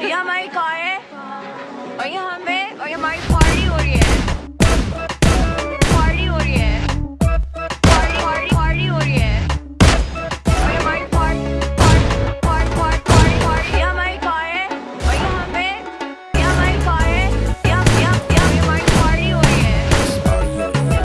いやマイ